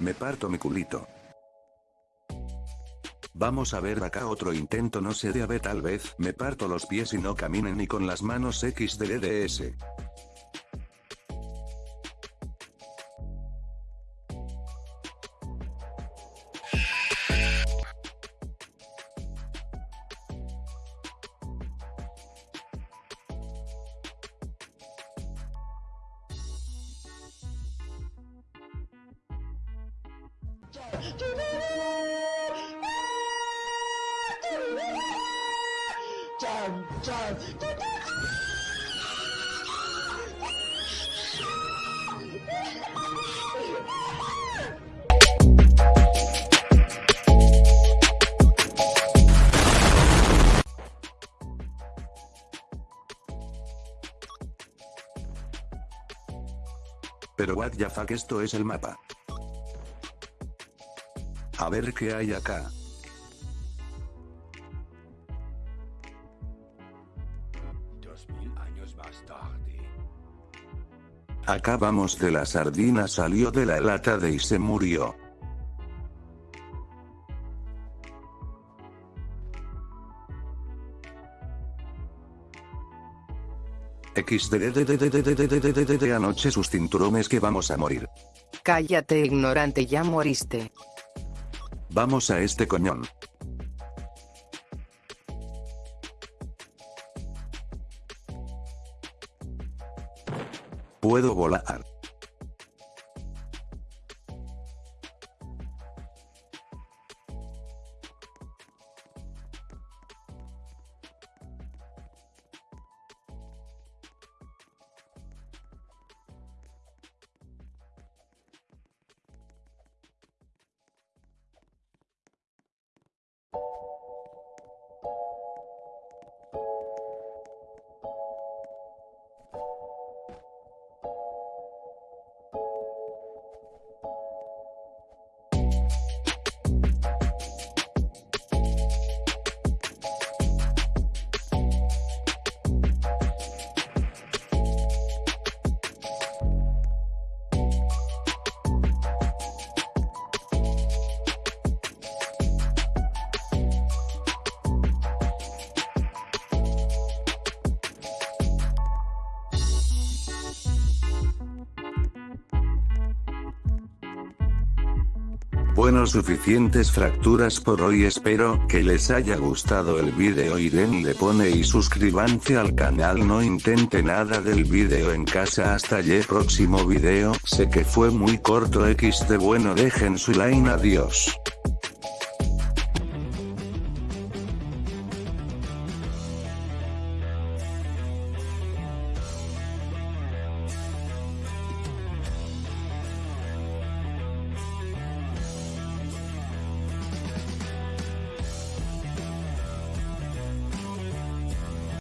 Me parto mi culito. Vamos a ver acá otro intento no sé de ave tal vez, me parto los pies y no caminen ni con las manos XDDS. Pero what the fuck esto es el mapa. A ver qué hay acá. Dos mil vamos de la sardina salió de la lata de y se murió. XD anoche sus cinturones que vamos a morir. Cállate ignorante ya moriste. Vamos a este coñón. Puedo volar. Bueno suficientes fracturas por hoy espero que les haya gustado el video y denle pone y suscríbanse al canal no intente nada del video en casa hasta el próximo video sé que fue muy corto x de bueno dejen su like adiós.